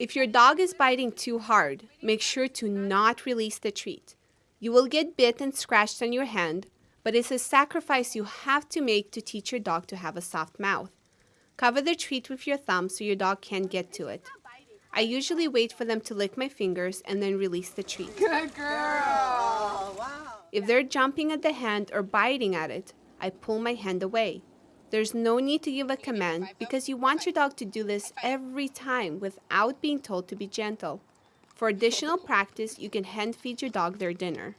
If your dog is biting too hard, make sure to not release the treat. You will get bit and scratched on your hand, but it's a sacrifice you have to make to teach your dog to have a soft mouth. Cover the treat with your thumb so your dog can't get to it. I usually wait for them to lick my fingers and then release the treat. Good girl! Wow. If they're jumping at the hand or biting at it, I pull my hand away. There's no need to give a command because you want your dog to do this every time without being told to be gentle. For additional practice, you can hand feed your dog their dinner.